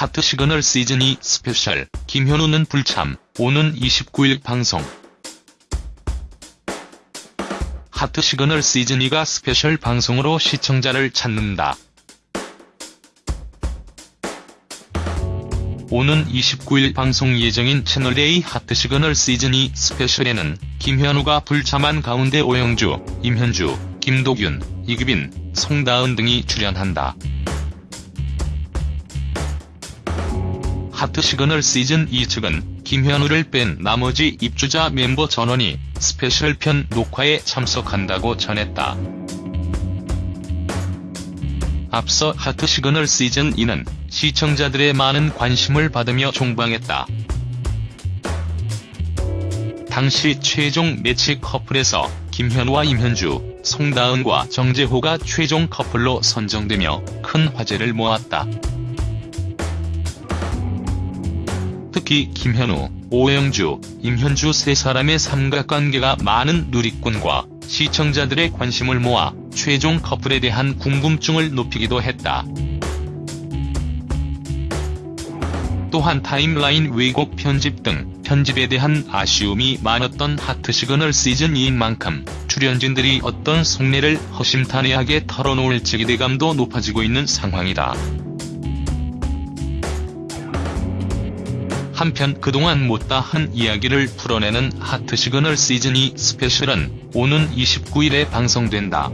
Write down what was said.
하트 시그널 시즌2 스페셜, 김현우는 불참, 오는 29일 방송. 하트 시그널 시즌2가 스페셜 방송으로 시청자를 찾는다. 오는 29일 방송 예정인 채널A 하트 시그널 시즌2 스페셜에는 김현우가 불참한 가운데 오영주, 임현주, 김도균, 이규빈, 송다은 등이 출연한다. 하트 시그널 시즌 2 측은 김현우를 뺀 나머지 입주자 멤버 전원이 스페셜 편 녹화에 참석한다고 전했다. 앞서 하트 시그널 시즌 2는 시청자들의 많은 관심을 받으며 종방했다. 당시 최종 매치 커플에서 김현우와 임현주, 송다은과 정재호가 최종 커플로 선정되며 큰 화제를 모았다. 특히 김현우, 오영주, 임현주 세 사람의 삼각관계가 많은 누리꾼과 시청자들의 관심을 모아 최종 커플에 대한 궁금증을 높이기도 했다. 또한 타임라인 왜곡 편집 등 편집에 대한 아쉬움이 많았던 하트 시그널 시즌2인 만큼 출연진들이 어떤 속내를 허심탄회하게 털어놓을지 기대감도 높아지고 있는 상황이다. 한편 그동안 못다한 이야기를 풀어내는 하트 시그널 시즌2 스페셜은 오는 29일에 방송된다.